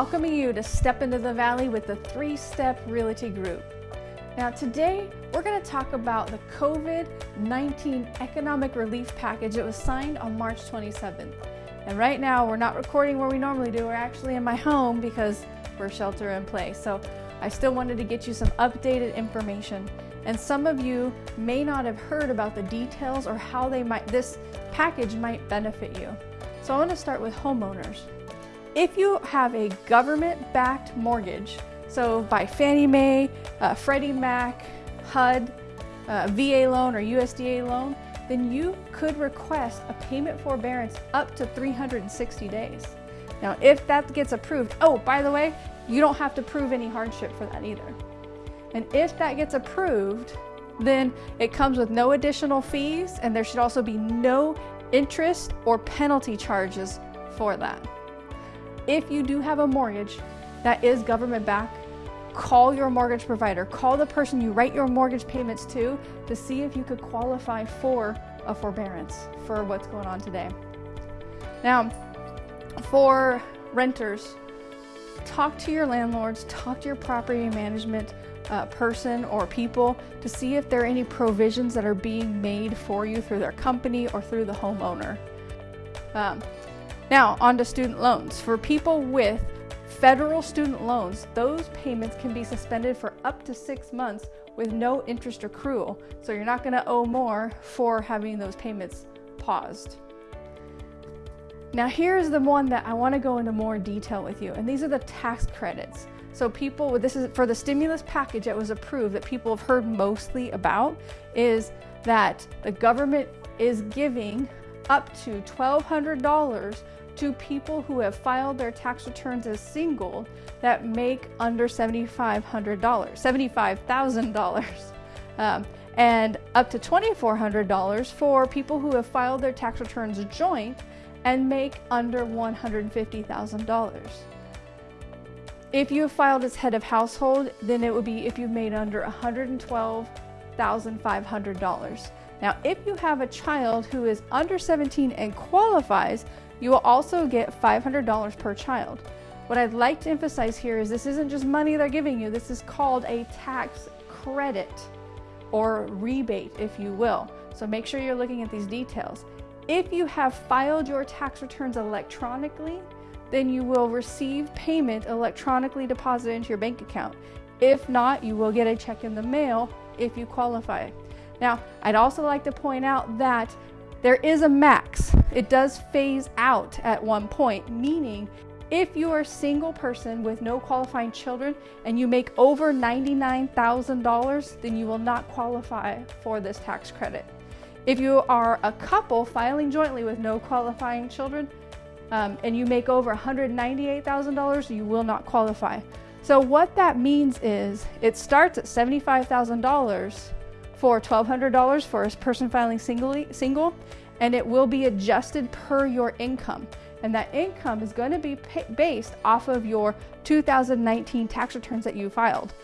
welcoming you to Step into the Valley with the Three Step Realty Group. Now, today we're going to talk about the COVID 19 economic relief package that was signed on March 27th. And right now, we're not recording where we normally do, we're actually in my home because we're shelter in place. So, I still wanted to get you some updated information. And some of you may not have heard about the details or how they might this package might benefit you. So I want to start with homeowners. If you have a government-backed mortgage, so by Fannie Mae, uh, Freddie Mac, HUD, uh, VA loan or USDA loan, then you could request a payment forbearance up to 360 days. Now, if that gets approved, oh, by the way, you don't have to prove any hardship for that either. And if that gets approved, then it comes with no additional fees and there should also be no interest or penalty charges for that. If you do have a mortgage that is government backed, call your mortgage provider. Call the person you write your mortgage payments to to see if you could qualify for a forbearance for what's going on today. Now, for renters, talk to your landlords, talk to your property management uh, person or people to see if there are any provisions that are being made for you through their company or through the homeowner. Um, now, on to student loans. For people with federal student loans, those payments can be suspended for up to six months with no interest accrual. So you're not going to owe more for having those payments paused. Now here's the one that I want to go into more detail with you, and these are the tax credits. So people, this is for the stimulus package that was approved that people have heard mostly about is that the government is giving up to $1,200 to people who have filed their tax returns as single that make under $7,500, $75,000. Um, and up to $2,400 for people who have filed their tax returns joint and make under $150,000. If you have filed as head of household, then it would be if you've made under $112,500. Now, if you have a child who is under 17 and qualifies, you will also get $500 per child. What I'd like to emphasize here is this isn't just money they're giving you, this is called a tax credit or rebate, if you will. So make sure you're looking at these details. If you have filed your tax returns electronically, then you will receive payment electronically deposited into your bank account. If not, you will get a check in the mail if you qualify. Now, I'd also like to point out that there is a max. It does phase out at one point, meaning if you are a single person with no qualifying children and you make over $99,000, then you will not qualify for this tax credit. If you are a couple filing jointly with no qualifying children, um, and you make over $198,000, you will not qualify. So what that means is it starts at $75,000 for $1,200 for a person filing singly, single, and it will be adjusted per your income. And that income is going to be based off of your 2019 tax returns that you filed.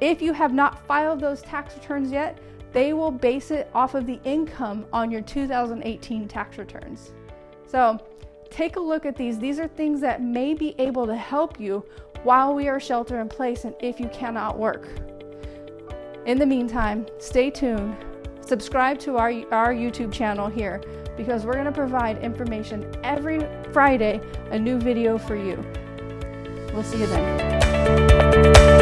If you have not filed those tax returns yet, they will base it off of the income on your 2018 tax returns. So Take a look at these. These are things that may be able to help you while we are shelter in place and if you cannot work. In the meantime, stay tuned. Subscribe to our, our YouTube channel here because we're going to provide information every Friday, a new video for you. We'll see you then.